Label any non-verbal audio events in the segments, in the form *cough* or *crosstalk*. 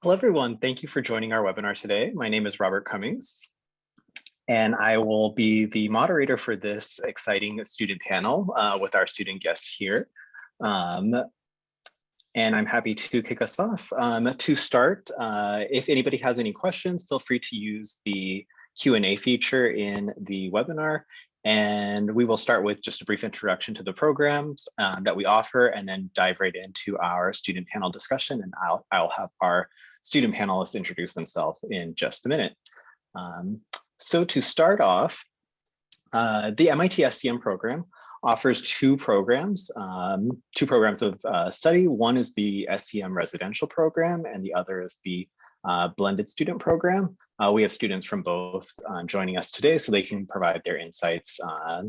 Hello, everyone. Thank you for joining our webinar today. My name is Robert Cummings, and I will be the moderator for this exciting student panel uh, with our student guests here. Um, and I'm happy to kick us off. Um, to start, uh, if anybody has any questions, feel free to use the Q&A feature in the webinar. And we will start with just a brief introduction to the programs uh, that we offer and then dive right into our student panel discussion. And I'll, I'll have our student panelists introduce themselves in just a minute. Um, so to start off, uh, the MIT SCM program offers two programs, um, two programs of uh, study. One is the SCM residential program and the other is the uh, blended student program. Uh, we have students from both uh, joining us today so they can provide their insights uh,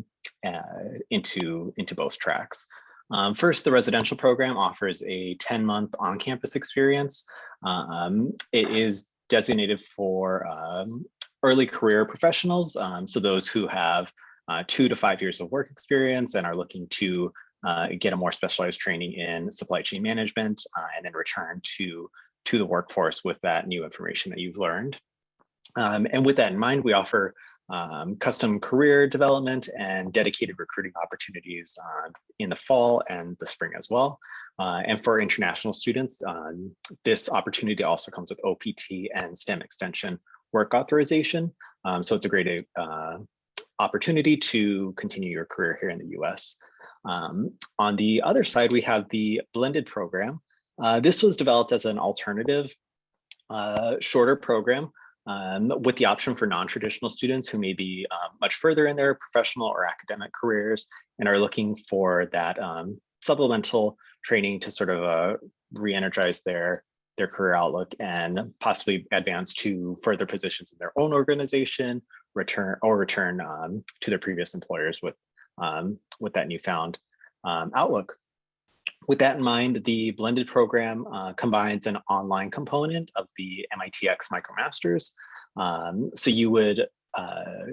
uh, into, into both tracks. Um, first, the residential program offers a 10-month on-campus experience. Um, it is designated for um, early career professionals, um, so those who have uh, two to five years of work experience and are looking to uh, get a more specialized training in supply chain management and then return to, to the workforce with that new information that you've learned. Um, and with that in mind, we offer um, custom career development and dedicated recruiting opportunities uh, in the fall and the spring as well. Uh, and for international students, um, this opportunity also comes with OPT and STEM extension work authorization. Um, so it's a great uh, opportunity to continue your career here in the US. Um, on the other side, we have the blended program. Uh, this was developed as an alternative uh, shorter program um, with the option for non-traditional students who may be um, much further in their professional or academic careers and are looking for that um, supplemental training to sort of uh, re-energize their their career outlook and possibly advance to further positions in their own organization, return or return um, to their previous employers with um, with that newfound um, outlook. With that in mind, the blended program uh, combines an online component of the MITx MicroMasters. Um, so you would uh,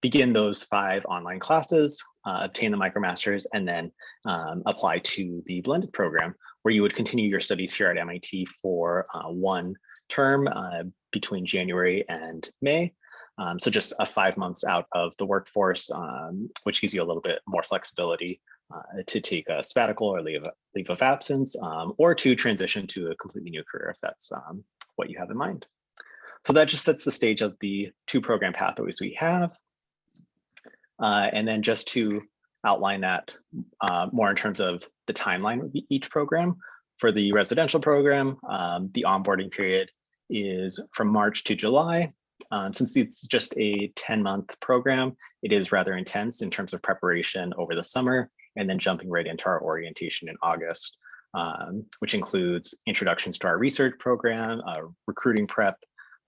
begin those five online classes, uh, obtain the MicroMasters, and then um, apply to the blended program, where you would continue your studies here at MIT for uh, one term uh, between January and May. Um, so just a five months out of the workforce, um, which gives you a little bit more flexibility uh, to take a sabbatical or leave, leave of absence, um, or to transition to a completely new career if that's um, what you have in mind. So that just sets the stage of the two program pathways we have. Uh, and then just to outline that uh, more in terms of the timeline of each program. For the residential program, um, the onboarding period is from March to July. Um, since it's just a 10 month program, it is rather intense in terms of preparation over the summer and then jumping right into our orientation in August, um, which includes introductions to our research program, uh, recruiting prep,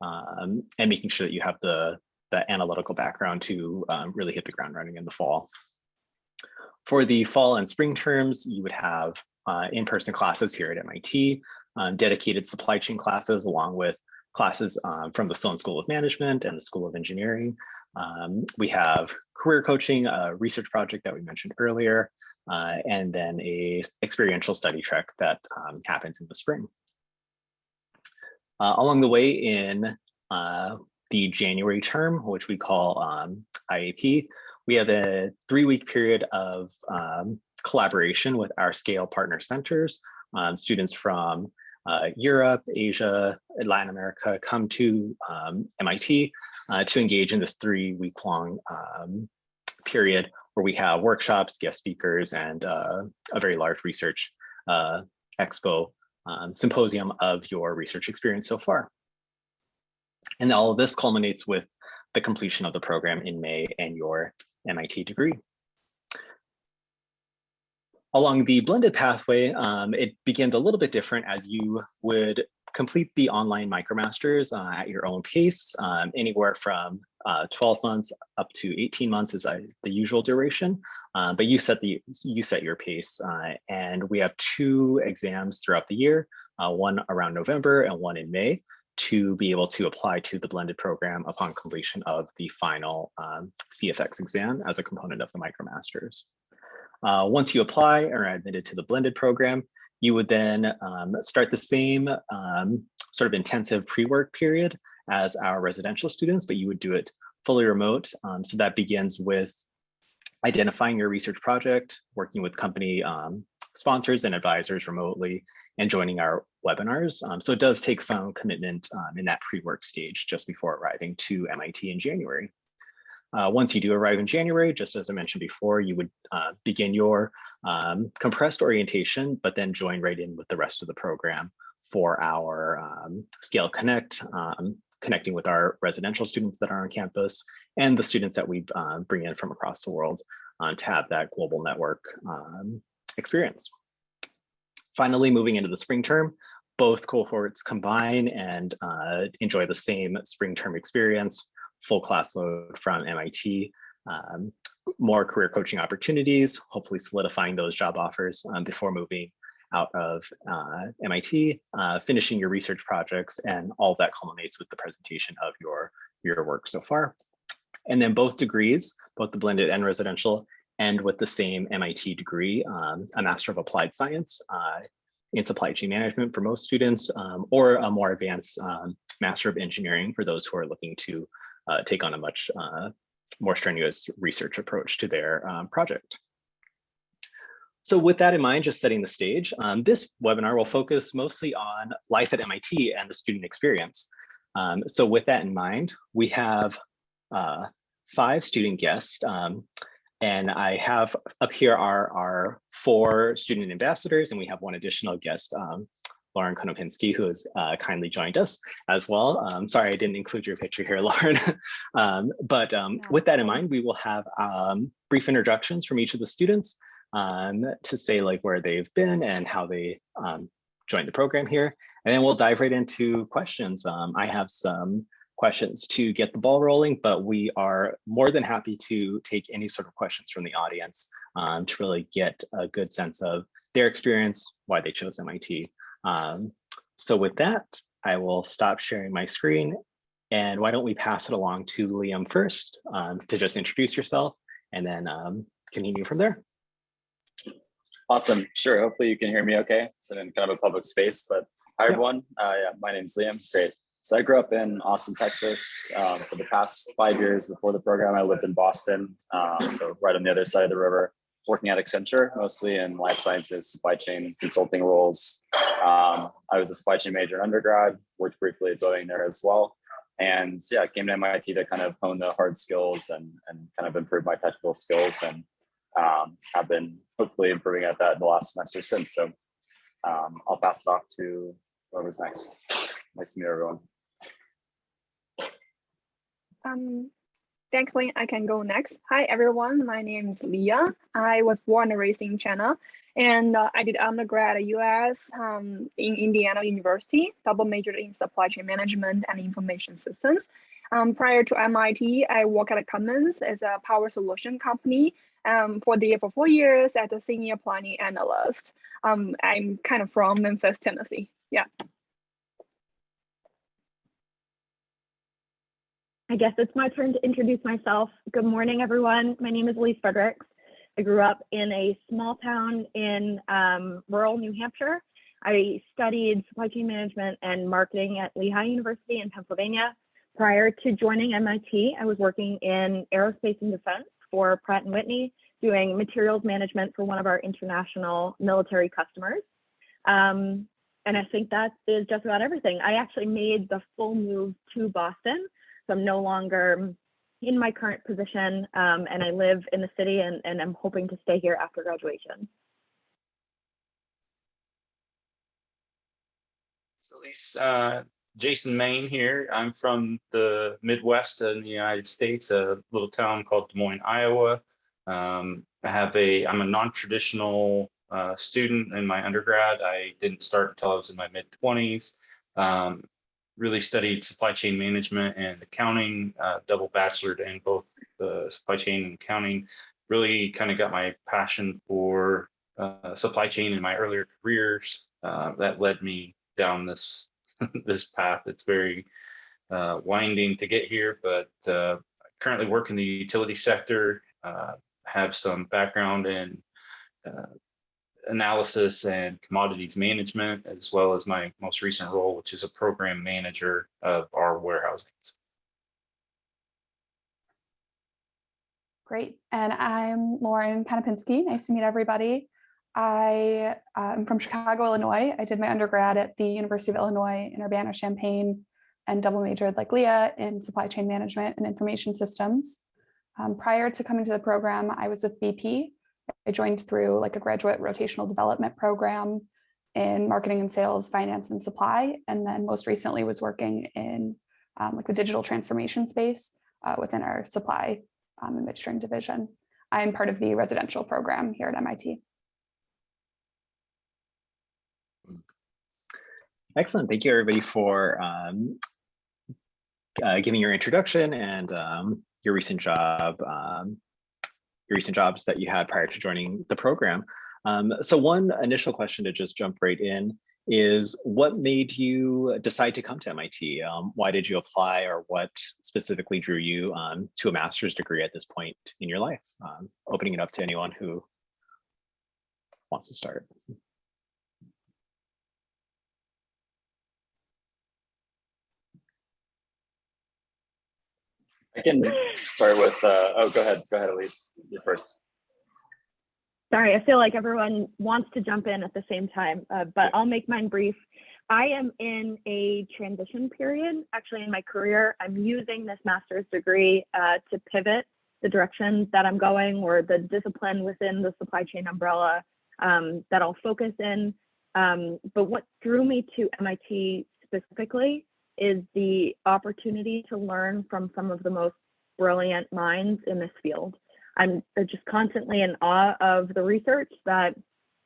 um, and making sure that you have the, the analytical background to um, really hit the ground running in the fall. For the fall and spring terms, you would have uh, in-person classes here at MIT, um, dedicated supply chain classes along with classes um, from the Sloan School of Management and the School of Engineering. Um, we have career coaching, a research project that we mentioned earlier, uh, and then a experiential study trek that um, happens in the spring. Uh, along the way in uh, the January term, which we call um, IAP, we have a three-week period of um, collaboration with our scale partner centers. Um, students from uh, Europe, Asia, Latin America come to um, MIT uh, to engage in this three week long um, period where we have workshops, guest speakers, and uh, a very large research uh, expo um, symposium of your research experience so far. And all of this culminates with the completion of the program in May and your MIT degree. Along the blended pathway, um, it begins a little bit different as you would complete the online MicroMasters uh, at your own pace, um, anywhere from uh, 12 months up to 18 months is uh, the usual duration, uh, but you set the you set your pace. Uh, and we have two exams throughout the year, uh, one around November and one in May to be able to apply to the blended program upon completion of the final um, CFX exam as a component of the MicroMasters. Uh, once you apply or are admitted to the blended program, You would then um, start the same um, sort of intensive pre-work period as our residential students, but you would do it fully remote. Um, so that begins with identifying your research project, working with company um, sponsors and advisors remotely, and joining our webinars. Um, so it does take some commitment um, in that pre-work stage just before arriving to MIT in January. Uh, once you do arrive in January, just as I mentioned before, you would uh, begin your um, compressed orientation, but then join right in with the rest of the program for our um, Scale Connect, um, connecting with our residential students that are on campus and the students that we uh, bring in from across the world uh, to have that global network um, experience. Finally, moving into the spring term, both cohorts combine and uh, enjoy the same spring term experience, full class load from MIT, um, more career coaching opportunities, hopefully solidifying those job offers um, before moving out of uh, MIT, uh, finishing your research projects, and all that culminates with the presentation of your, your work so far. And then both degrees, both the blended and residential, end with the same MIT degree, um, a Master of Applied Science uh, in Supply Chain Management for most students, um, or a more advanced um, Master of Engineering for those who are looking to take on a much uh, more strenuous research approach to their um, project. So with that in mind, just setting the stage, um, this webinar will focus mostly on life at MIT and the student experience. Um, so with that in mind, we have uh, five student guests. Um, and I have up here are our four student ambassadors, and we have one additional guest, um, Lauren Konopinski, who has uh, kindly joined us as well. Um, sorry, I didn't include your picture here, *laughs* Lauren. um, but um, with that in mind, we will have um, brief introductions from each of the students um, to say like where they've been and how they um, joined the program here. And then we'll dive right into questions. I have some questions to get the ball rolling, but we are more than happy to take any sort of questions from the audience um, to really get a good sense of their experience, why they chose MIT. Um, so with that, I will stop sharing my screen. And why don't we pass it along to Liam first um, to just introduce yourself and then um, continue from there. Awesome. Sure. Hopefully you can hear me okay. So in kind of a public space, but hi everyone. Uh, yeah, my name is Liam. Great. So I grew up in Austin, Texas. Um, for the past five years before the program, I lived in Boston, um, so right on the other side of the river, working at Accenture, mostly in life sciences, supply chain consulting roles. Um, I was a supply chain major in undergrad, worked briefly at Boeing there as well. And yeah, came to MIT to kind of hone the hard skills and, and kind of improve my technical skills and um, have been hopefully improving at that in the last semester since. So um, I'll pass it off to whoever's next. Nice to meet everyone. Um, thanks, Lynn. I can go next. Hi, everyone. My name is Leah. I was born and raised in China, and uh, I did undergrad at US um, in Indiana University, double majored in supply chain management and information systems. Um, prior to MIT, I worked at Cummins as a power solution company um, for the for four years as a senior planning analyst. Um, I'm kind of from Memphis, Tennessee. Yeah. I guess it's my turn to introduce myself. Good morning, everyone. My name is Elise Fredericks. I grew up in a small town in um, rural New Hampshire. I studied supply chain management and marketing at Lehigh University in Pennsylvania. Prior to joining MIT, I was working in aerospace and defense for Pratt & Whitney, doing materials management for one of our international military customers. Um, and I think that is just about everything. I actually made the full move to Boston so I'm no longer in my current position um, and I live in the city and, and I'm hoping to stay here after graduation. So uh, Jason Main here. I'm from the Midwest in the United States, a little town called Des Moines, Iowa. Um, I have a, I'm a non-traditional uh, student in my undergrad. I didn't start until I was in my mid 20s. Um, really studied supply chain management and accounting, uh, double bachelored in both the supply chain and accounting. Really kind of got my passion for uh, supply chain in my earlier careers. Uh, that led me down this *laughs* this path. It's very uh, winding to get here, but uh, currently work in the utility sector. Uh, have some background in analysis and commodities management, as well as my most recent role, which is a program manager of our warehousing. Great. And I'm Lauren Konopinski. Nice to meet everybody. I uh, am from Chicago, Illinois. I did my undergrad at the University of Illinois in Urbana-Champaign and double majored like Leah in supply chain management and information systems. Um, prior to coming to the program, I was with BP. I joined through like a graduate rotational development program in marketing and sales, finance and supply. And then most recently was working in um, like the digital transformation space uh, within our supply um, and midstream division. I'm part of the residential program here at MIT. Excellent. Thank you, everybody, for um, uh, giving your introduction and um, your recent job, um, your recent jobs that you had prior to joining the program. Um, so one initial question to just jump right in is what made you decide to come to MIT? Um, why did you apply or what specifically drew you um, to a master's degree at this point in your life? Um, opening it up to anyone who wants to start. I can start with, uh, oh, go ahead, go ahead, Elise, you first. Sorry, I feel like everyone wants to jump in at the same time, uh, but I'll make mine brief. I am in a transition period, actually in my career. I'm using this master's degree uh, to pivot the direction that I'm going or the discipline within the supply chain umbrella um, that I'll focus in. Um, but what drew me to MIT specifically is the opportunity to learn from some of the most brilliant minds in this field. I'm just constantly in awe of the research that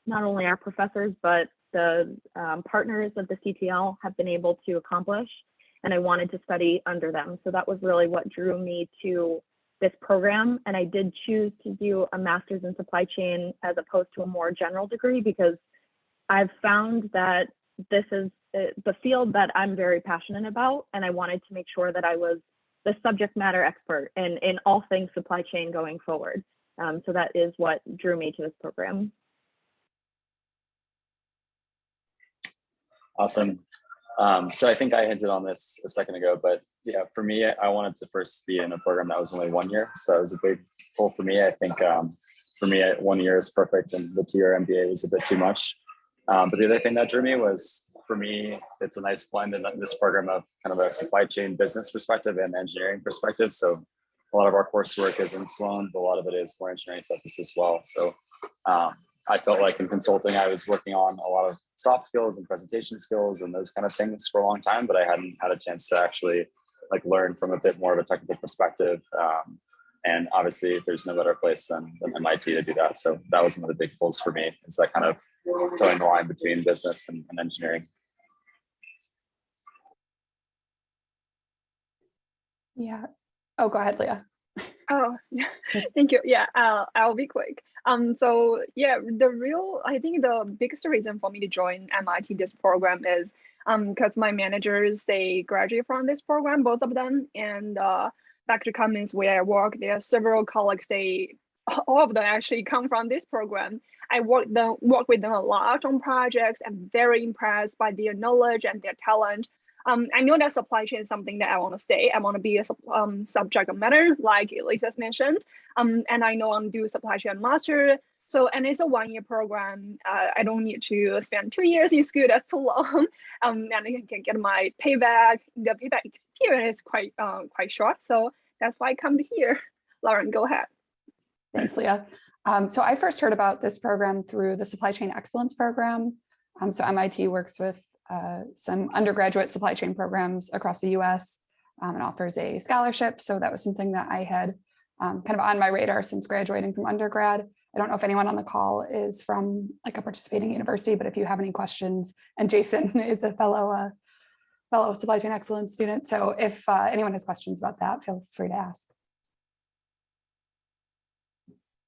not only our professors, but the um, partners of the CTL have been able to accomplish. And I wanted to study under them. So that was really what drew me to this program. And I did choose to do a master's in supply chain as opposed to a more general degree because I've found that this is uh, the field that I'm very passionate about. And I wanted to make sure that I was the subject matter expert in, in all things supply chain going forward. Um, so that is what drew me to this program. Awesome. Um, so I think I hinted on this a second ago, but yeah, for me, I wanted to first be in a program that was only one year. So that was a big pull for me. I think um, for me, one year is perfect and the two-year MBA was a bit too much. Um, but the other thing that drew me was for me, it's a nice blend in this program of kind of a supply chain business perspective and engineering perspective. So a lot of our coursework is in Sloan, but a lot of it is more engineering focused as well. So um, I felt like in consulting, I was working on a lot of soft skills and presentation skills and those kind of things for a long time, but I hadn't had a chance to actually like learn from a bit more of a technical perspective. Um, and obviously there's no better place than, than MIT to do that. So that was one of the big pulls for me is that kind of toeing the line between business and, and engineering. Yeah. Oh, go ahead, Leah. Oh, *laughs* yeah. Thank you. Yeah, I'll, I'll be quick. Um, so yeah, the real, I think the biggest reason for me to join MIT this program is um, because my managers, they graduate from this program, both of them. And uh, back to Cummins where I work, there are several colleagues, they, *laughs* all of them actually come from this program. I work, them, work with them a lot on projects. I'm very impressed by their knowledge and their talent. Um, I know that supply chain is something that I want to stay. I want to be a um, subject matter, like Elisa mentioned. Um, and I know I'm do supply chain master. So, and it's a one year program. Uh, I don't need to spend two years in school. That's too long. *laughs* Um, and I can get my payback. The payback period is quite uh, quite short. So that's why I come here. *laughs* Lauren, go ahead. Thanks, Leah. Um, so I first heard about this program through the Supply Chain Excellence Program. Um, so MIT works with uh, some undergraduate supply chain programs across the US um, and offers a scholarship. So that was something that I had um, kind of on my radar since graduating from undergrad. I don't know if anyone on the call is from like a participating university, but if you have any questions, *laughs* and Jason is a fellow uh, fellow supply chain excellence student. So if uh, anyone has questions about that, feel free to ask.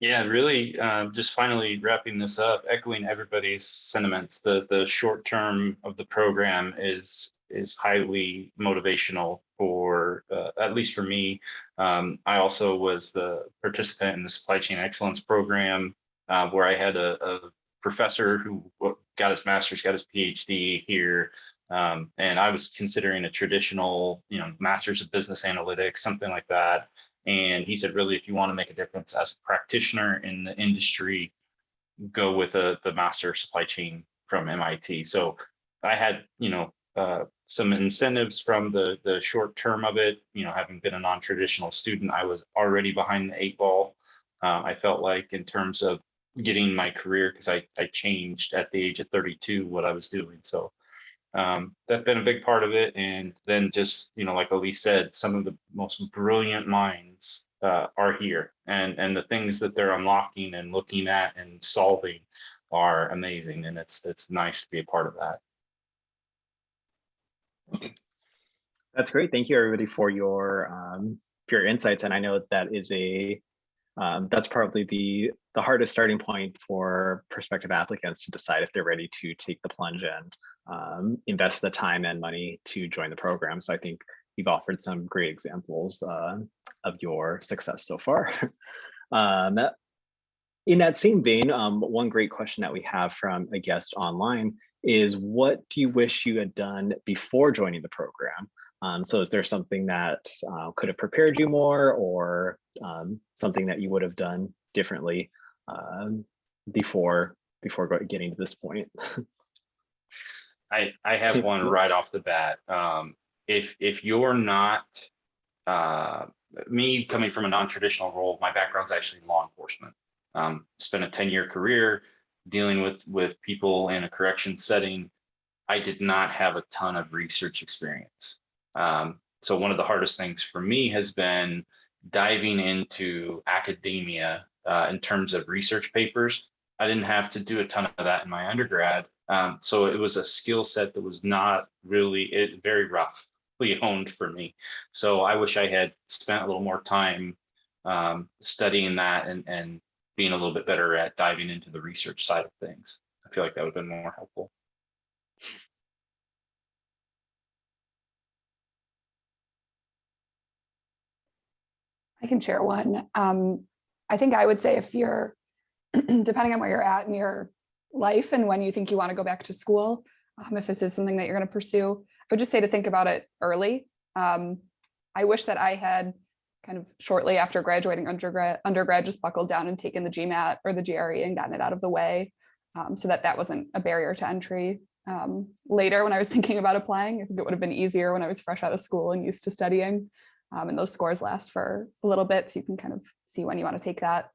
Yeah, really, uh, just finally wrapping this up, echoing everybody's sentiments. The the short term of the program is is highly motivational for uh, at least for me. Um, I also was the participant in the supply chain excellence program uh, where I had a, a professor who got his master's, got his PhD here. Um, and I was considering a traditional, you know, master's of business analytics, something like that. And he said, really, if you want to make a difference as a practitioner in the industry, go with a, the master supply chain from MIT. So I had, you know, uh, some incentives from the, the short term of it, you know, having been a non-traditional student, I was already behind the eight ball. Uh, I felt like in terms of getting my career, because I, I changed at the age of 32 what I was doing. So um, that's been a big part of it. And then just, you know, like Elise said, some of the most brilliant minds uh, are here and, and the things that they're unlocking and looking at and solving are amazing. And it's, it's nice to be a part of that. That's great. Thank you, everybody, for your um, your insights. And I know that is a um, that's probably the the hardest starting point for prospective applicants to decide if they're ready to take the plunge and um, invest the time and money to join the program. So I think you've offered some great examples uh, of your success so far. *laughs* um, in that same vein, um, one great question that we have from a guest online is what do you wish you had done before joining the program? Um, so is there something that uh, could have prepared you more or um, something that you would have done differently um, before before getting to this point? I, I have one right off the bat. Um, if, if you're not, uh, me coming from a non-traditional role, my background's actually law enforcement. Um, spent a 10-year career dealing with, with people in a correction setting. I did not have a ton of research experience. Um, so one of the hardest things for me has been diving into academia uh, in terms of research papers. I didn't have to do a ton of that in my undergrad. Um, so it was a skill set that was not really it very roughly *laughs* honed for me. So I wish I had spent a little more time um, studying that and, and being a little bit better at diving into the research side of things. I feel like that would have been more helpful. I can share one. Um, I think I would say if you're, *clears throat* depending on where you're at in your life and when you think you want to go back to school, um, if this is something that you're going to pursue, I would just say to think about it early. Um, I wish that I had kind of shortly after graduating undergrad, undergrad just buckled down and taken the GMAT or the GRE and gotten it out of the way um, so that that wasn't a barrier to entry. Um, later, when I was *laughs* thinking about applying, I think it would have been easier when I was fresh out of school and used to studying. Um, and those scores last for a little bit, so you can kind of see when you want to take that.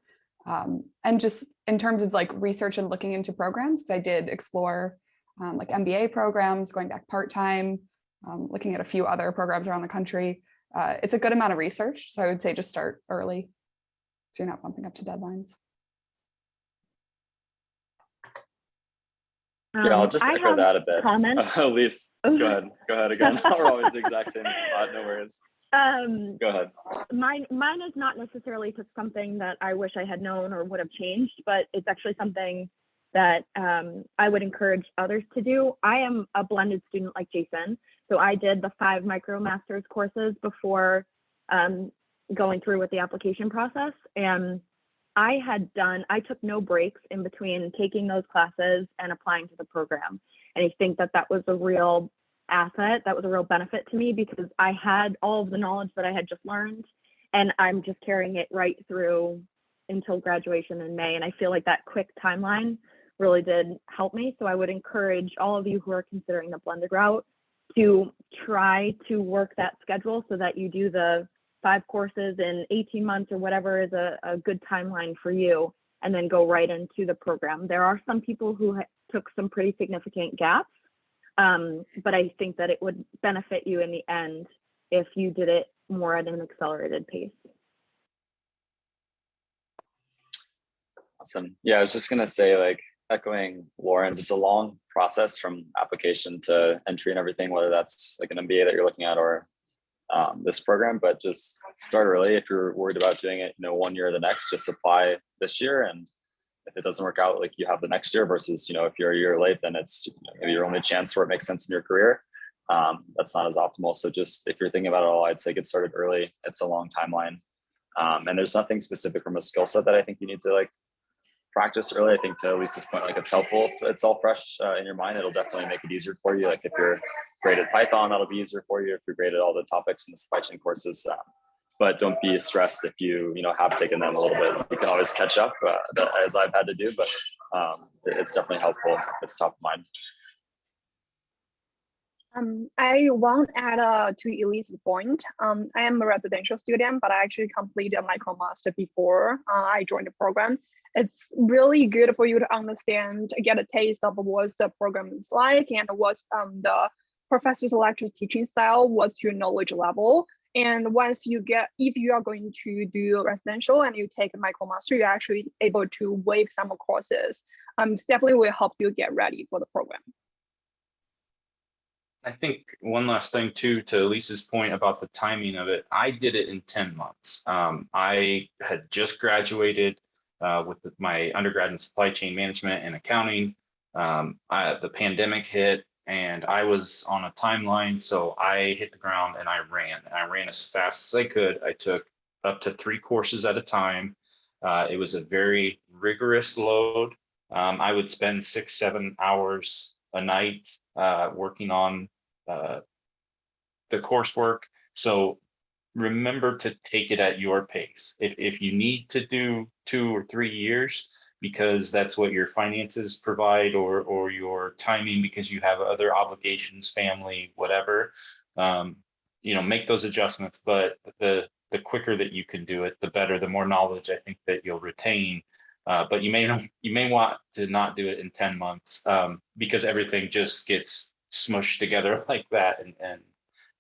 Um, and just in terms of like research and looking into programs, because I did explore um, like MBA programs, going back part-time, um, looking at a few other programs around the country. Uh, it's a good amount of research, so I would say just start early, so you're not bumping up to deadlines. Yeah, I'll Um, just I echo that a bit. comments. *laughs* Elise, go ahead. Go ahead again. *laughs* We're always the exact same spot. No worries. Um, Go ahead. mine mine is not necessarily to something that I wish I had known or would have changed, but it's actually something that um, I would encourage others to do. I am a blended student like Jason, so I did the five MicroMasters courses before um, going through with the application process, and I had done. I took no breaks in between taking those classes and applying to the program, and I think that that was a real asset that was a real benefit to me because I had all of the knowledge that I had just learned and I'm just carrying it right through until graduation in May. And I feel like that quick timeline really did help me. So I would encourage all of you who are considering the blended route to try to work that schedule so that you do the five courses in 18 months or whatever is a, a good timeline for you and then go right into the program. There are some people who took some pretty significant gaps um, but I think that it would benefit you in the end if you did it more at an accelerated pace. Awesome. Yeah, I was just gonna say, like echoing Lauren's, it's a long process from application to entry and everything, whether that's like an MBA that you're looking at or um, this program, but just start early. If you're worried about doing it, you know, one year or the next, just apply this year. And if it doesn't work out, like you have the next year versus, you know, if you're a year late, then it's maybe your only chance where it makes sense in your career. Um, that's not as optimal. So just if you're thinking about it all, I'd say get started early. It's a long timeline. Um, and there's nothing specific from a skill set that I think you need to like practice early. I think to Elise's point, like it's helpful. If it's all fresh uh, in your mind. It'll definitely make it easier for you. Like if you're great at Python, that'll be easier for you. If you're great at all the topics in the supply chain courses, um, but don't be stressed if you you know have taken them a little bit. You can always catch up, uh, as I've had to do. But um, it's definitely helpful it's top of mind. Um, I want to add uh, to Elise's point. Um, I am a residential student, but I actually completed a MicroMaster before uh, I joined the program. It's really good for you to understand, get a taste of what the program is like and what's um, the professor's lecture teaching style, what's your knowledge level. And once you get, if you are going to do residential and you take a MicroMaster, you're actually able to waive some courses. Um, definitely will help you get ready for the program. I think one last thing too, to Elise's point about the timing of it, I did it in ten months. Um, I had just graduated uh, with my undergrad in supply chain management and accounting. Um, I, the pandemic hit and I was on a timeline, so I hit the ground and I ran. And I ran as fast as I could. I took up to three courses at a time. Uh, it was a very rigorous load. Um, I would spend six, seven hours a night uh, working on uh, the coursework. So remember to take it at your pace. If, if you need to do two or three years, because that's what your finances provide or, or your timing because you have other obligations, family, whatever, um, you know, make those adjustments. But the, the quicker that you can do it, the better, the more knowledge I think that you'll retain. Uh, but you may you may want to not do it in 10 months um, because everything just gets smushed together *laughs* like that and, and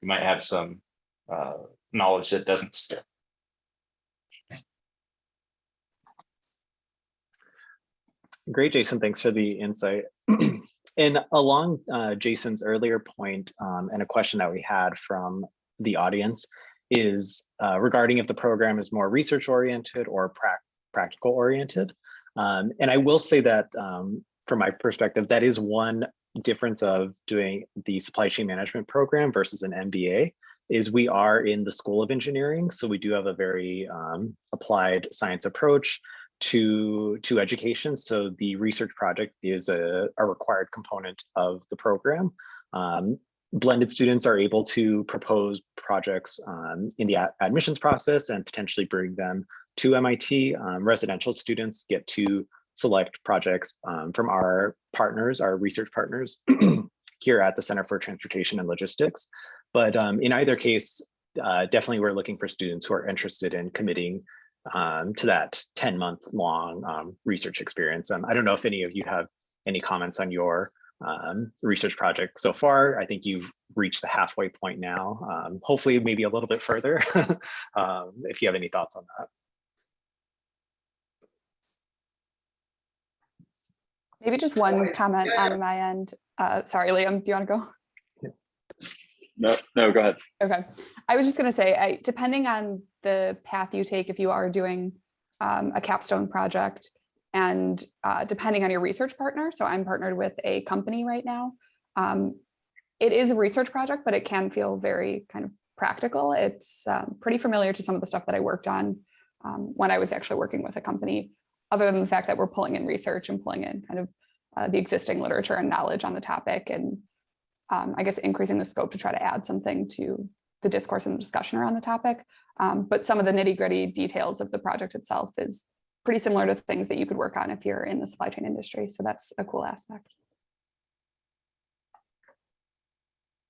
you might have some uh, knowledge that doesn't stick. Great, Jason. Thanks for the insight. *clears throat* and along uh, Jason's earlier point, um, and a question that we had from the audience is uh, regarding if the program is more research oriented or prac practical oriented. Um, and I will say that um, from my perspective, that is one difference of doing the supply chain management program versus an MBA is we are in the School of Engineering. So we do have a very um, applied science approach to, to education. So the research project is a, a required component of the program. Um, blended students are able to propose projects um, in the ad admissions process and potentially bring them to MIT. Um, residential students get to select projects um, from our partners, our research partners *clears throat* here at the Center for Transportation and Logistics. But um, in either case, uh, definitely we're looking for students who are interested in committing um, to that 10 month long um, research experience. Um, I don't know if any of you have any comments on your um, research project so far. I think you've reached the halfway point now. Um, hopefully maybe a little bit further *laughs* um, if you have any thoughts on that. Maybe just one comment on my end. Uh, sorry, Liam, do you want to go? No, no, go ahead. Okay, I was just going to say, I, depending on the path you take, if you are doing um, a capstone project and uh, depending on your research partner, so I'm partnered with a company right now. Um, it is a research project, but it can feel very kind of practical. It's um, pretty familiar to some of the stuff that I worked on um, when I was actually working with a company, other than the fact that we're pulling in research and pulling in kind of uh, the existing literature and knowledge on the topic and um, I guess increasing the scope to try to add something to the discourse and the discussion around the topic. Um, but some of the nitty gritty details of the project itself is pretty similar to things that you could work on if you're in the supply chain industry. So that's a cool aspect.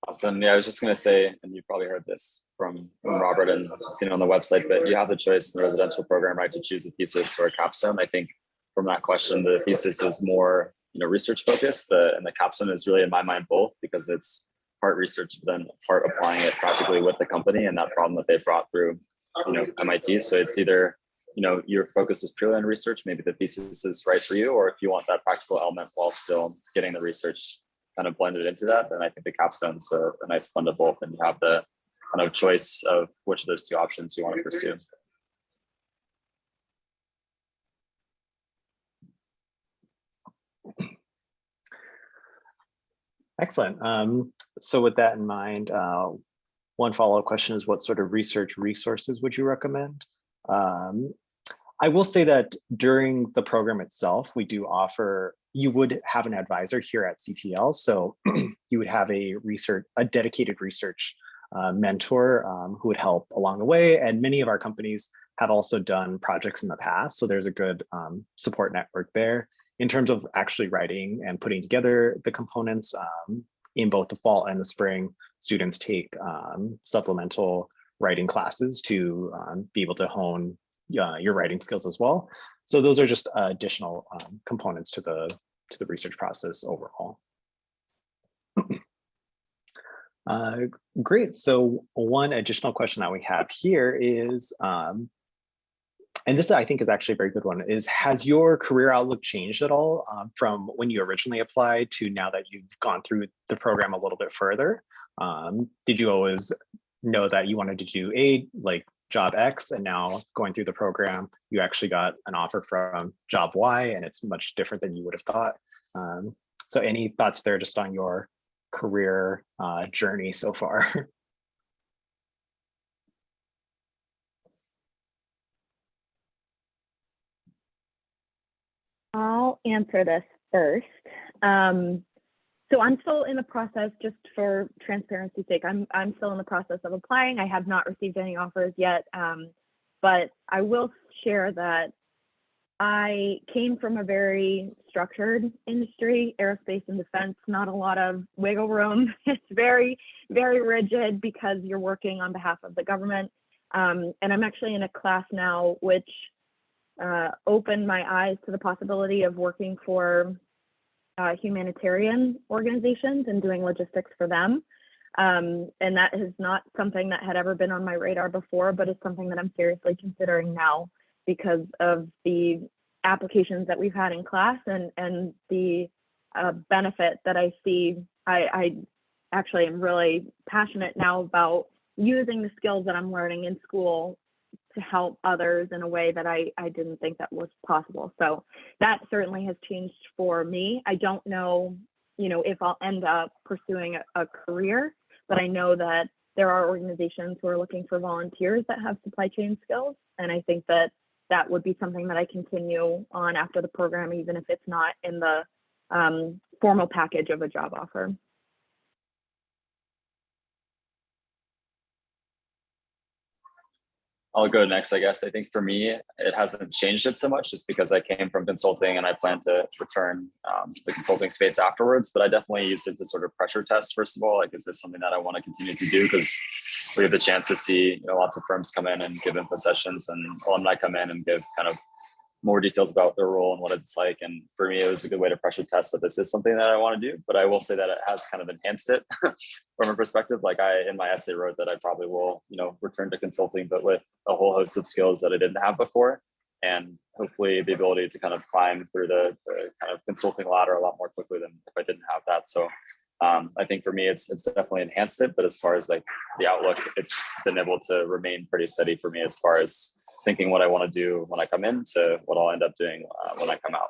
Awesome. Yeah, I was just gonna say, and you probably heard this from, from Robert and seen on the website, but you have the choice in the residential program, right, to choose a thesis or a capstone. I think from that question, the thesis is more, you know, research focused, the, and the capstone is really in my mind both because it's part research, but then part applying it practically with the company and that problem that they brought through, you know, MIT. So it's either, you know, your focus is purely on research, maybe the thesis is right for you, or if you want that practical element while still getting the research kind of blended into that, then I think the capstone's a, a nice blend of both, and you have the kind of choice of which of those two options you want to pursue. Excellent. Um, so with that in mind, uh, one follow-up question is what sort of research resources would you recommend? Um, I will say that during the program itself, we do offer, you would have an advisor here at CTL. So *clears throat* you would have a research, a dedicated research uh, mentor um, who would help along the way. And many of our companies have also done projects in the past. So there's a good um, support network there in terms of actually writing and putting together the components um, in both the fall and the spring. Students take um, supplemental writing classes to um, be able to hone uh, your writing skills as well. So those are just uh, additional um, components to the to the research process overall. *clears throat* Uh, great. So one additional question that we have here is, um, and this I think is actually a very good one, is has your career outlook changed at all um, from when you originally applied to now that you've gone through the program a little bit further? Um, did you always know that you wanted to do a like job X and now going through the program, you actually got an offer from job Y and it's much different than you would have thought. Um, so any thoughts there just on your career uh, journey so far? *laughs* I'll answer this first. Um, so I'm still in the process, just for transparency's sake, I'm, I'm still in the process of applying. I have not received any offers yet, um, but I will share that I came from a very structured industry, aerospace and defense, not a lot of wiggle room. *laughs* It's very, very rigid because you're working on behalf of the government. Um, and I'm actually in a class now which uh, opened my eyes to the possibility of working for uh, humanitarian organizations and doing logistics for them. Um, and that is not something that had ever been on my radar before, but it's something that I'm seriously considering now because of the applications that we've had in class and, and the uh, benefit that I see. I, I actually am really passionate now about using the skills that I'm learning in school to help others in a way that I, I didn't think that was possible. So that certainly has changed for me. I don't know, you know, if I'll end up pursuing a, a career, but I know that there are organizations who are looking for volunteers that have supply chain skills. And I think that that would be something that I continue on after the program, even if it's not in the um, formal package of a job offer. I'll go next, I guess. I think for me, it hasn't changed it so much just because I came from consulting and I plan to return um, to the consulting space afterwards. But I definitely used it to sort of pressure test, first of all, like, is this something that I want to continue to do? Because we have the chance to see you know, lots of firms come in and give info sessions and alumni come in and give kind of more details about their role and what it's like. And for me, it was a good way to pressure test that this is something that I want to do. But I will say that it has kind of enhanced it *laughs* from a perspective. Like I, in my essay, wrote that I probably will, you know, return to consulting, but with a whole host of skills that I didn't have before, and hopefully the ability to kind of climb through the, the kind of consulting ladder a lot more quickly than if I didn't have that. So. Um, I think for me, it's it's definitely enhanced it, but as far as like the outlook, it's been able to remain pretty steady for me as far as thinking what I want to do when I come in to what I'll end up doing uh, when I come out.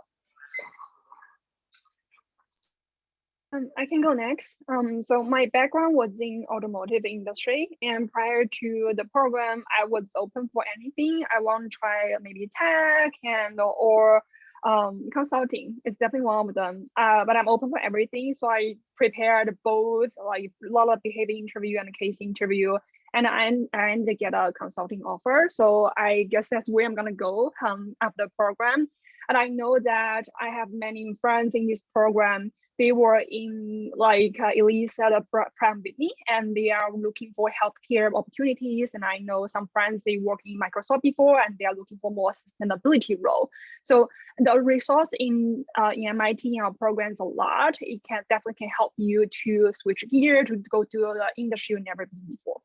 Um, I can go next. Um, so my background was in automotive industry, and prior to the program, I was open for anything. I want to try maybe tech and or um, consulting. It's definitely one of them. Uh, but I'm open for everything. So I prepared both like a lot of behavior interview and case interview and I, I ended to get a consulting offer. So I guess that's where I'm gonna go um, after the program. And I know that I have many friends in this program. They were in like uh, Elise at a Pratt Whitney, and they are looking for healthcare opportunities. And I know some friends they work in Microsoft before, and they are looking for more sustainability role. So the resource in uh, in MIT in our programs a lot. It can definitely can help you to switch gear to go to the industry you never been before.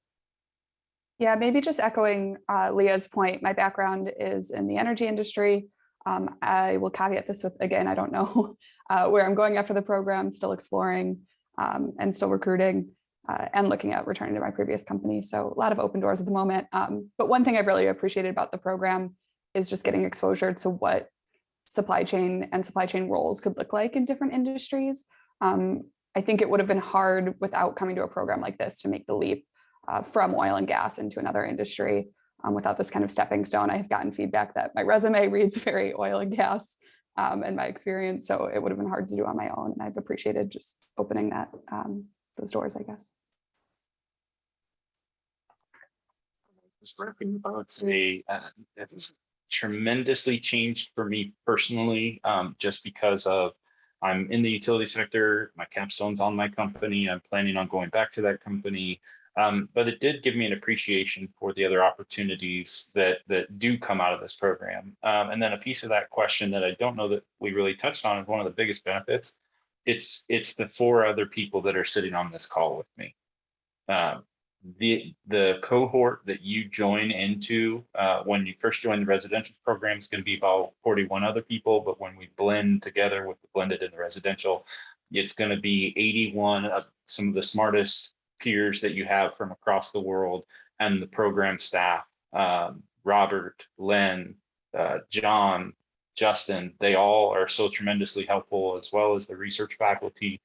Yeah, maybe just echoing uh, Leah's point, my background is in the energy industry. Um, I will caveat this with, again, I don't know *laughs* uh, where I'm going after the program, still exploring um, and still recruiting uh, and looking at returning to my previous company. So a lot of open doors at the moment. Um, but one thing I've really appreciated about the program is just getting exposure to what supply chain and supply chain roles could look like in different industries. Um, I think it would have been hard without coming to a program like this to make the leap uh, from oil and gas into another industry. um, without this kind of stepping stone. I've gotten feedback that my resume *laughs* reads very oil and gas um, in my experience, so it would have been hard to do on my own. And I've appreciated just opening that um, those doors, I guess. was wrapping about say uh, tremendously changed for me personally, um, just because of I'm in the utility sector, my capstone's on my company, I'm planning on going back to that company. Um, but it did give me an appreciation for the other opportunities that that do come out of this program. Um, and then a piece of that question that I don't know that we really touched on is one of the biggest benefits. It's it's the four other people that are sitting on this call with me. Um, the the cohort that you join into uh, when you first join the residential program is going to be about 41 other people, but when we blend together with the blended and the residential, it's going to be 81 of some of the smartest peers that you have from across the world and the program staff. Um, Robert, Len, uh, John, Justin, they all are so tremendously helpful as well as the research faculty.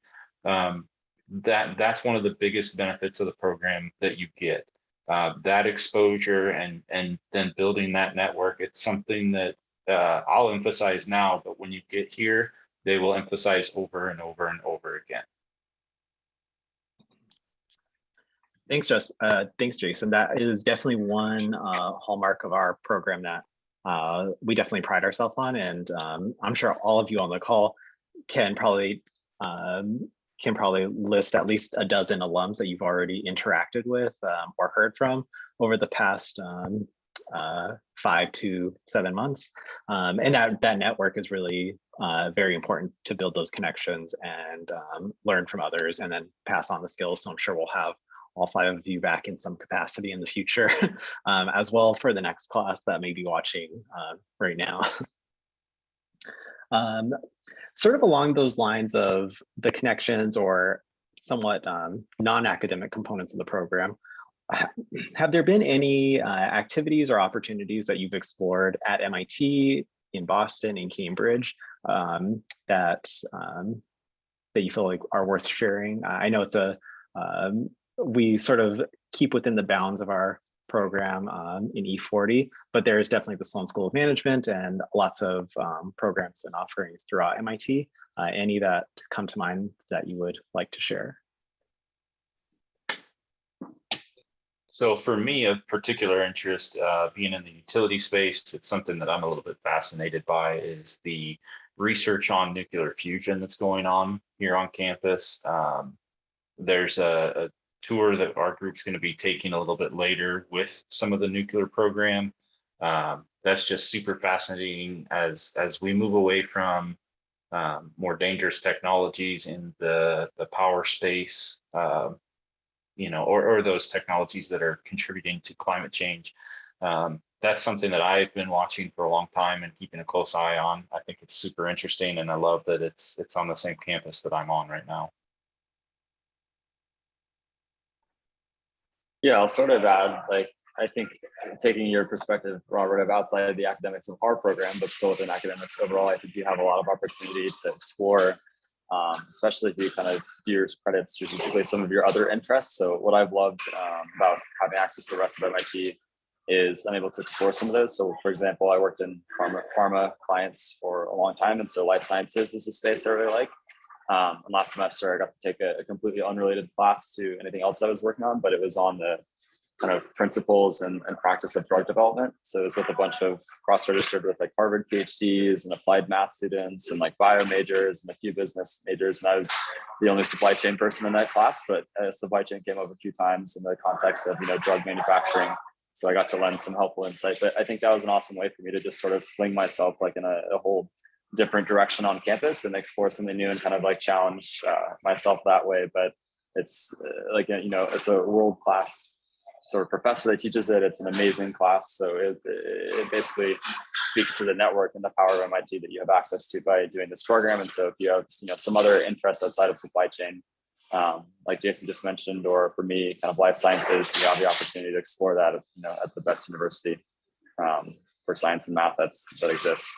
Um, that that's one of the biggest benefits of the program that you get uh, that exposure and and then building that network it's something that uh, i'll emphasize now but when you get here they will emphasize over and over and over again Thanks, Jess. Uh, thanks, Jason. That is definitely one uh, hallmark of our program that uh, we definitely pride ourselves on, and um, I'm sure all of you on the call can probably um, can probably list at least a dozen alums that you've already interacted with um, or heard from over the past um, uh, five to seven months. Um, and that, that network is really uh, very important to build those connections and um, learn from others and then pass on the skills. So I'm sure we'll have all five of you back in some capacity in the future *laughs* um, as well for the next class that may be watching uh, right now. *laughs* Um, sort of along those lines of the connections or somewhat um, non-academic components of the program, have there been any uh, activities or opportunities that you've explored at MIT, in Boston, in Cambridge, um, that um, that you feel like are worth sharing? I know it's a um, we sort of keep within the bounds of our program um, in E40, but there is definitely the Sloan School of Management and lots of um, programs and offerings throughout MIT. Uh, any that come to mind that you would like to share? So for me, of particular interest, uh, being in the utility space, it's something that I'm a little bit fascinated by is the research on nuclear fusion that's going on here on campus. Um, there's a, a, tour that our group's going to be taking a little bit later with some of the nuclear program. Um, that's just super fascinating as as we move away from um, more dangerous technologies in the the power space. Uh, you know, or, or those technologies that are contributing to climate change. Um, that's something that I've been watching for a long time and keeping a close eye on. I think it's super interesting and I love that it's it's on the same campus that I'm on right now. Yeah, I'll sort of add, like, I think taking your perspective, Robert, of outside of the academics of our program, but still within academics overall, I think you have a lot of opportunity to explore um, especially if you kind of do your credit strategically some of your other interests. So what I've loved um, about having access to the rest of MIT is I'm able to explore some of those. So for example, I worked in pharma, pharma clients for a long time. And so life sciences is a space I really like. Um, and last semester, I got to take a, a completely unrelated class to anything else I was working on, but it was on the kind of principles and, and practice of drug development. So it was with a bunch of cross-registered with like Harvard PhDs and applied math students and like bio majors and a few business majors. And I was the only supply chain person in that class, but uh, supply chain came up a few times in the context of, you know, drug manufacturing. So I got to lend some helpful insight, but I think that was an awesome way for me to just sort of fling myself like in a, a whole different direction on campus and explore something new and kind of like challenge uh, myself that way. But it's uh, like, you know, it's a world-class sort of professor that teaches it. It's an amazing class. So it, it basically speaks to the network and the power of MIT that you have access to by doing this program. And so if you have you know some other interests outside of supply chain, um, like Jason just mentioned, or for me, kind of life sciences, you have the opportunity to explore that you know at the best university um, for science and math that's that exists.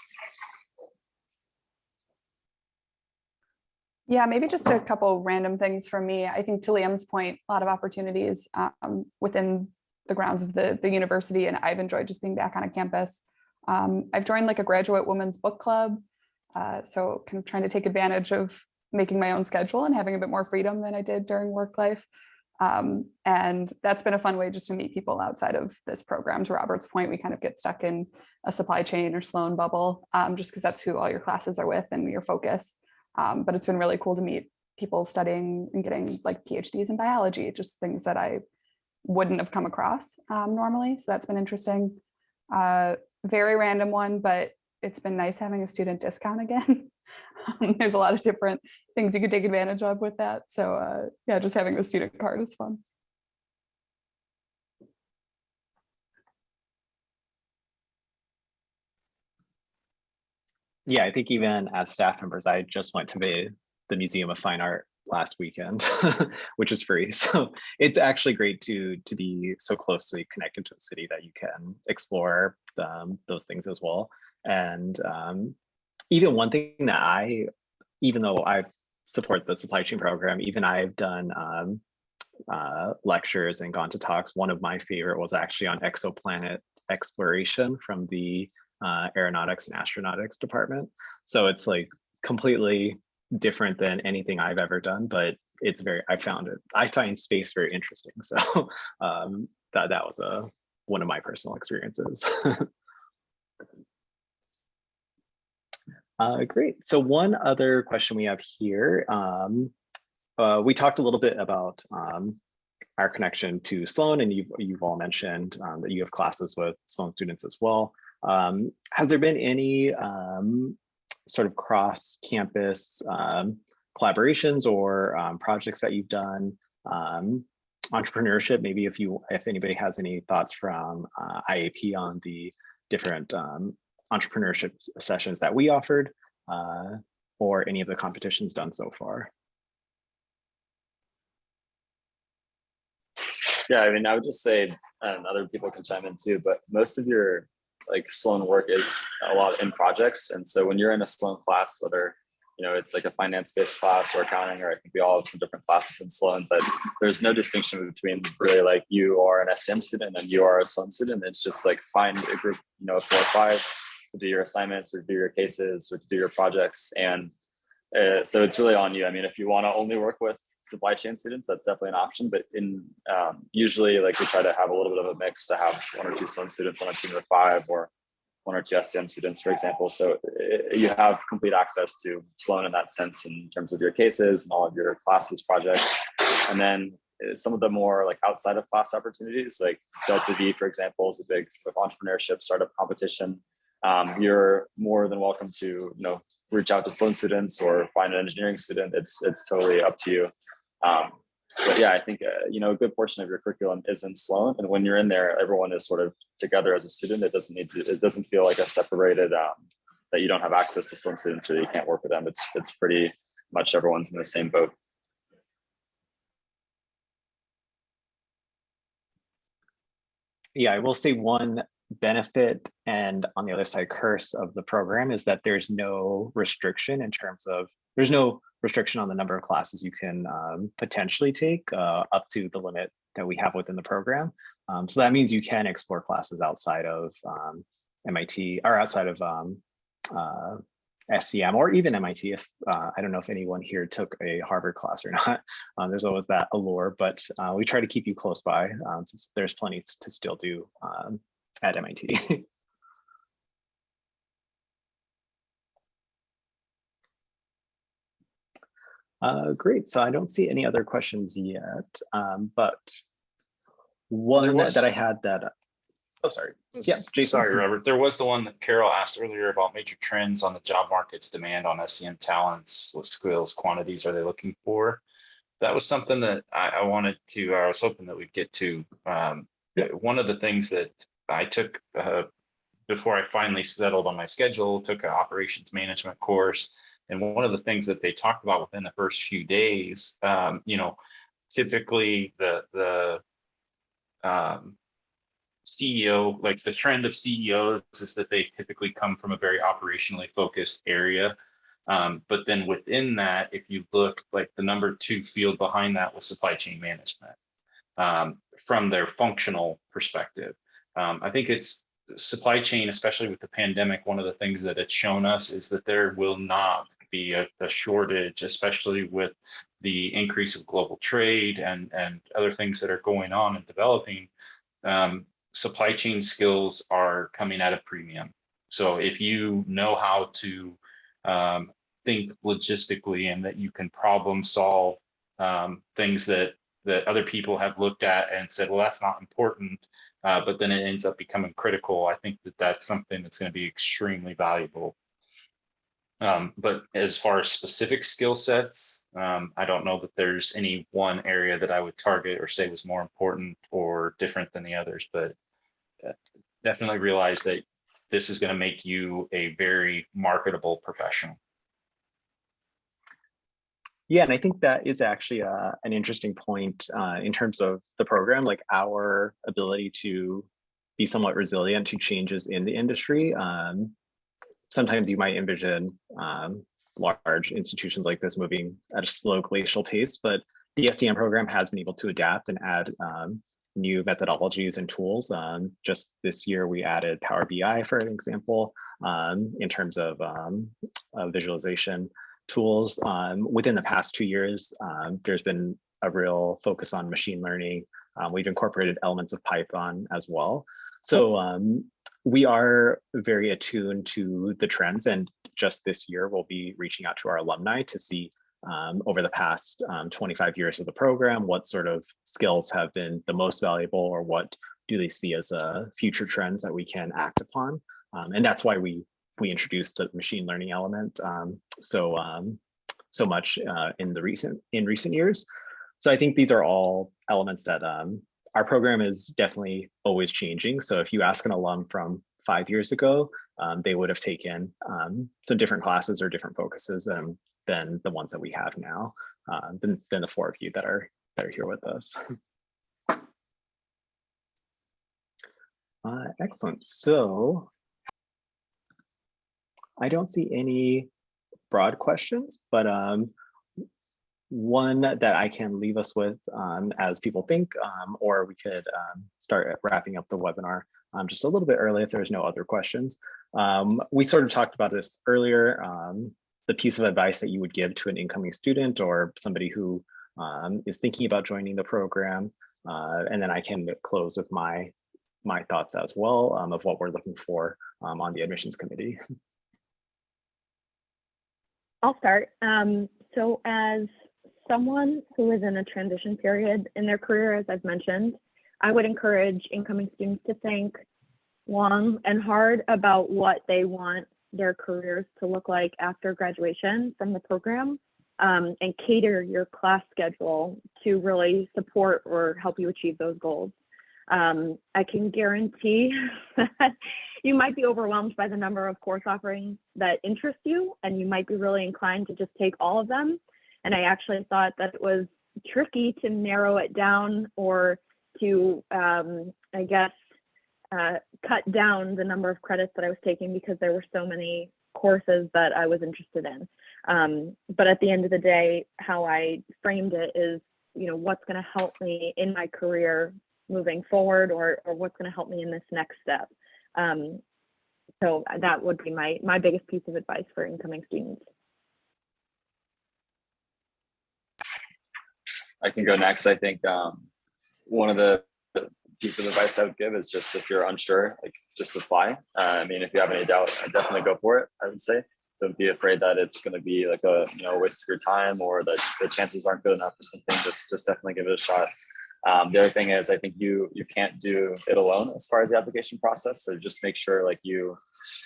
Yeah, maybe just a couple random things from me. I think to Liam's point, a lot of opportunities um, within the grounds of the, the university and I've enjoyed just being back on a campus. Um, I've joined like a graduate women's book club. Uh, so kind of trying to take advantage of making my own schedule and having a bit more freedom than I did during work life. Um, and that's been a fun way just to meet people outside of this program. To Robert's point, we kind of get stuck in a supply chain or Sloan bubble, um, just because that's who all your classes are with and your focus. Um, but it's been really cool to meet people studying and getting like PhDs in biology, just things that I wouldn't have come across um, normally. So that's been interesting. Uh, very random one, but it's been nice having a student discount again. *laughs* Um, There's a lot of different things you could take advantage of with that. So uh, yeah, just having the student card is fun. Yeah, I think even as staff members, I just went to the, the Museum of Fine Art last weekend, *laughs* which is free. *laughs* So it's actually great to to be so closely connected to the city that you can explore um, those things as well. And um, even one thing that I, even though I support the supply chain program, even I've done um, uh, lectures and gone to talks. One of my favorite was actually on exoplanet exploration from the uh, aeronautics and astronautics department. So it's like completely different than anything I've ever done, but it's very, I found it, I find space very interesting. *laughs* So um, that, that was a, one of my personal experiences. *laughs* Uh, great. So one other question we have here. Um, uh, we talked a little bit about um, our connection to Sloan, and you've you've all mentioned um, that you have classes with Sloan students as well. Um, has there been any um, sort of cross-campus um, collaborations or um, projects that you've done? Um, entrepreneurship, maybe if you if anybody has any thoughts from uh, IAP on the different um, entrepreneurship sessions that we offered uh, or any of the competitions done so far. Yeah, I mean, I would just say, and other people can chime in too, but most of your like Sloan work is a lot in projects. And so when you're in a Sloan class, whether you know it's like a finance-based class or accounting, or I think we all have some different classes in Sloan, but there's no distinction between really like you are an SM student and you are a Sloan student. It's just like find a group, you know, four or five to do your assignments or do your cases or to do your projects. And uh, so it's really on you. I mean, if you want to only work with supply chain students, that's definitely an option. But in um, usually, like we try to have a little bit of a mix to have one or two Sloan students on a team of five, or one or two SCM students, for example. So it, you have complete access to Sloan in that sense, in terms of your cases and all of your classes, projects, and then some of the more like outside of class opportunities, like Delta V, for example, is a big entrepreneurship startup competition. Um, you're more than welcome to you know reach out to Sloan students or find an engineering student. It's it's totally up to you. Um, but yeah, I think uh, you know a good portion of your curriculum is in Sloan, and when you're in there, everyone is sort of together as a student. It doesn't need to. It doesn't feel like a separated um, that you don't have access to Sloan students or you can't work with them. It's it's pretty much everyone's in the same boat. Yeah, I will say one benefit and on the other side curse of the program is that there's no restriction in terms of there's no restriction on the number of classes you can um, potentially take uh, up to the limit that we have within the program. Um, so that means you can explore classes outside of um, MIT or outside of um, uh, SCM or even MIT. If uh, I don't know if anyone here took a Harvard class or *laughs* not, um, there's always that allure, but uh, we try to keep you close by um, since there's plenty to still do at MIT. *laughs* uh, great, so I don't see any other questions yet, um, but one was- that I had that, oh, sorry. Yeah, Jason. Sorry, Robert. There was the one that Carol asked earlier about major trends on the job market's demand on SCM talents, what skills, quantities are they looking for? That was something that I, I wanted to, I was hoping that we'd get to. Um, one of the things that I took, uh, before I finally settled on my schedule, took an operations management course. And one of the things that they talked about within the first few days, um, you know, typically the, the, um, CEO, like the trend of CEOs is that they typically come from a very operationally focused area. Um, but then within that, if you look like the number two field behind that was supply chain management. Um, from their functional perspective. Um, I think it's supply chain, especially with the pandemic, one of the things that it's shown us is that there will not be a, a shortage, especially with the increase of global trade and, and other things that are going on and developing. Um, supply chain skills are coming at a premium. So if you know how to um, think logistically and that you can problem solve um, things that that other people have looked at and said, well, that's not important, uh, but then it ends up becoming critical. I think that that's something that's going to be extremely valuable. Um, but as far as specific skill sets, um, I don't know that there's any one area that I would target or say was more important or different than the others, but uh, definitely realize that this is going to make you a very marketable professional. Yeah, and I think that is actually uh, an interesting point uh, in terms of the program, like our ability to be somewhat resilient to changes in the industry. Um, sometimes you might envision um, large institutions like this moving at a slow glacial pace, but the SCM program has been able to adapt and add um, new methodologies and tools. Um, just this year, we added Power BI, for an example, um, in terms of um, uh, visualization tools. Um, within the past two years, um, there's been a real focus on machine learning. Um, we've incorporated elements of Python as well. So um, we are very attuned to the trends and just this year we'll be reaching out to our alumni to see um, over the past um, 25 years of the program, what sort of skills have been the most valuable or what do they see as uh, future trends that we can act upon. Um, and that's why we we introduced the machine learning element um, so um, so much uh, in the recent in recent years. So I think these are all elements that um, our program is definitely always changing. So if you ask an alum from five years ago, um, they would have taken um, some different classes or different focuses than than the ones that we have now, uh, than, than the four of you that are that are here with us. Uh, excellent. So I don't see any broad questions, but um, one that I can leave us with um, as people think, um, or we could um, start wrapping up the webinar um, just a little bit early if there's no other questions. Um, we sort of talked about this earlier, the piece of advice that you would give to an incoming student or somebody who is thinking about joining the program. Uh, and then I can close with my my thoughts as well of what we're looking for on the admissions committee. *laughs* I'll start. Um, so as someone who is in a transition period in their career, as I've mentioned, I would encourage incoming students to think long and hard about what they want their careers to look like after graduation from the program um, and cater your class schedule to really support or help you achieve those goals. Um, I can guarantee that *laughs* you might be overwhelmed by the number of course offerings that interest you, and you might be really inclined to just take all of them. And I actually thought that it was tricky to narrow it down or to, um, I guess, uh, cut down the number of credits that I was taking because there were so many courses that I was interested in. Um, but at the end of the day, how I framed it is, you know, what's going to help me in my career moving forward or, or what's going to help me in this next step. Um, so that would be my, my biggest piece of advice for incoming students. I can go next. I think um, one of the piece of advice I would give is just if you're unsure, like just apply. Uh, I mean, if you have any doubt, I'd definitely go for it. I would say don't be afraid that it's going to be like a you know waste of your time or that the chances aren't good enough or something. Just just definitely give it a shot. Um, the other thing is I think you you can't do it alone as far as the application process. So just make sure like you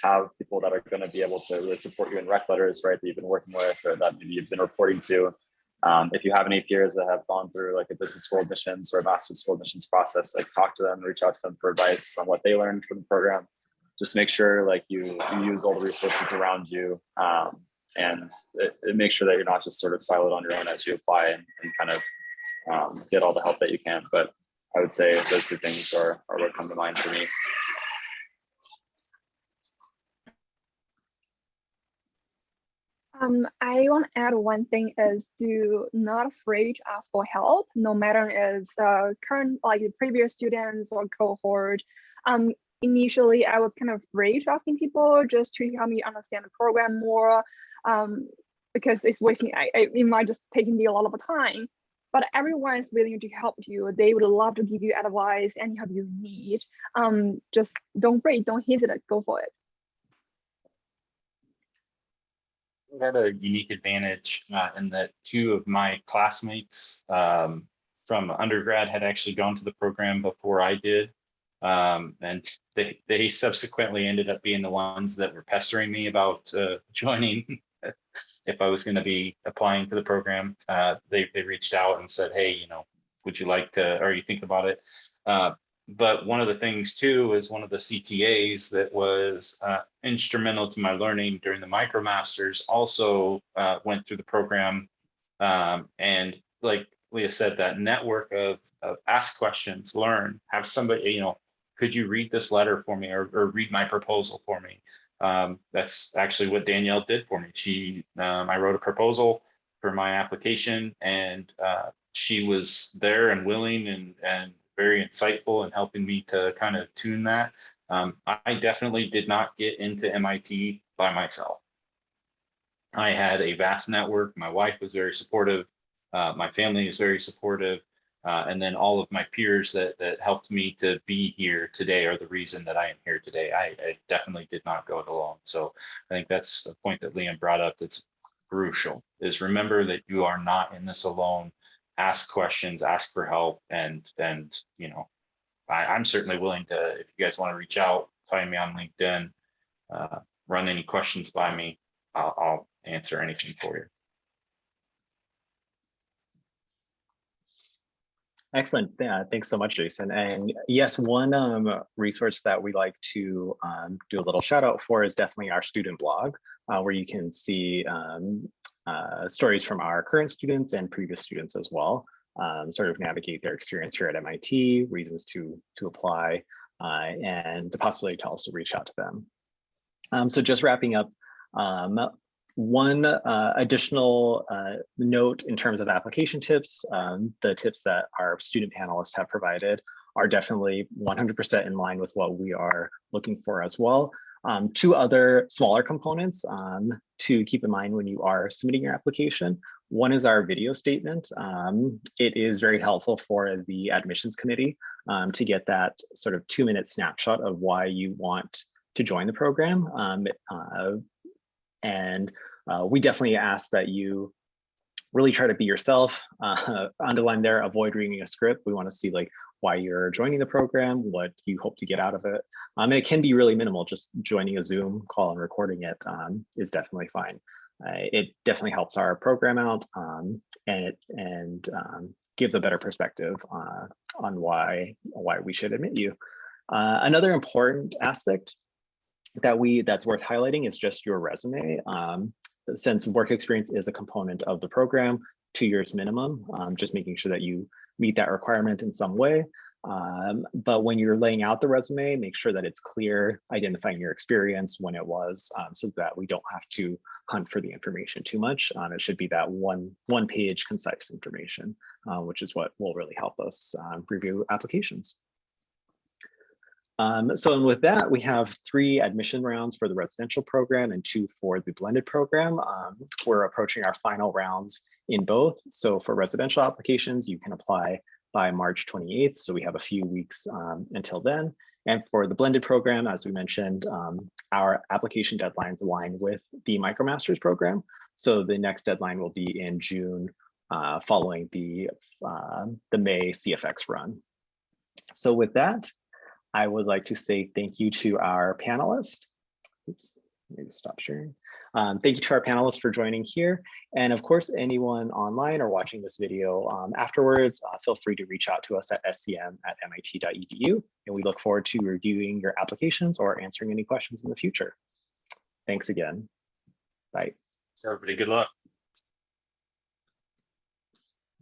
have people that are going to be able to really support you in rec letters, right? That you've been working with or that maybe you've been reporting to. Um, if you have any peers that have gone through like a business school admissions or a master's school admissions process, like talk to them, reach out to them for advice on what they learned from the program. Just make sure like you, you use all the resources around you um, and it, it make sure that you're not just sort of siloed on your own as you apply and, and kind of um, get all the help that you can. But I would say those two things are, are what come to mind for me. Um, I want to add one thing is do not afraid to ask for help, no matter as uh, current like previous students or cohort. Um, initially, I was kind of afraid to asking people just to help me understand the program more, um, because it's wasting. I it might just taking me a lot of time. But everyone is willing to help you. They would love to give you advice and help you need. Um, just don't wait, don't hesitate, go for it. We had a unique advantage uh, in that two of my classmates um, from undergrad had actually gone to the program before I did. Um, and they, they subsequently ended up being the ones that were pestering me about uh, *laughs* joining. If I was going to be applying for the program, uh, they, they reached out and said, hey, you know, would you like to, or you think about it? Uh, but one of the things too is one of the CTAs that was uh, instrumental to my learning during the MicroMasters also uh, went through the program. Um, and like Leah said, that network of, of ask questions, learn, have somebody, you know, could you read this letter for me or, or read my proposal for me? Um, that's actually what Danielle did for me. She, um, I wrote a proposal for my application and uh, she was there and willing and, and very insightful in helping me to kind of tune that. Um, I definitely did not get into MIT by myself. I had a vast network. My wife was very supportive. Uh, my family is very supportive. Uh, and then all of my peers that that helped me to be here today are the reason that I am here today. I, I definitely did not go it alone. So I think that's the point that Liam brought up that's crucial is remember that you are not in this alone ask questions, ask for help, and and you know, I, I'm certainly willing to. If you guys want to reach out, find me on LinkedIn, uh, run any questions by me. I'll, I'll answer anything for you. Excellent. Yeah, thanks so much, Jason. And yes, one um, resource that we like to um, do a little shout out for is definitely our student blog, uh, where you can see um, uh, stories from our current students and previous students as well, um, sort of navigate their experience here at MIT, reasons to, to apply, uh, and the possibility to also reach out to them. Um, so just wrapping up, um, one uh, additional uh, note in terms of application tips, um, the tips that our student panelists have provided are definitely 100% in line with what we are looking for as well. Um, two other smaller components um, to keep in mind when you are submitting your application. One is our video statement. Um, it is very helpful for the admissions committee um, to get that sort of two minute snapshot of why you want to join the program. Um, uh, and uh, we definitely ask that you really try to be yourself, *laughs* uh, underline there, avoid reading a script. We want to see like why you're joining the program, what you hope to get out of it. Um, and it can be really minimal, just joining a Zoom call and recording it um, is definitely fine. Uh, it definitely helps our program out um, and it and um, gives a better perspective uh, on why why we should admit you. Uh, another important aspect that we that's worth highlighting is just your resume. Um, since work experience is a component of the program, two years minimum, um, just making sure that you meet that requirement in some way. Um, but when you're laying out the resume, make sure that it's clear, identifying your experience, when it was, um, so that we don't have to hunt for the information too much. Um, it should be that one, one page concise information, uh, which is what will really help us um, review applications. Um, so with that, we have three admission rounds for the residential program and two for the blended program. Um, we're approaching our final rounds in both. So for residential applications, you can apply by March 28th. So we have a few weeks um, until then. And for the blended program, as we mentioned, um, our application deadlines align with the MicroMasters program. So the next deadline will be in June uh, following the, uh, the May CFX run. So with that, I would like to say thank you to our panelists. Oops, maybe stop sharing. Um, thank you to our panelists for joining here. And of course, anyone online or watching this video um, afterwards, uh, feel free to reach out to us at scm at mit.edu. And we look forward to reviewing your applications or answering any questions in the future. Thanks again. Bye. So everybody, good luck.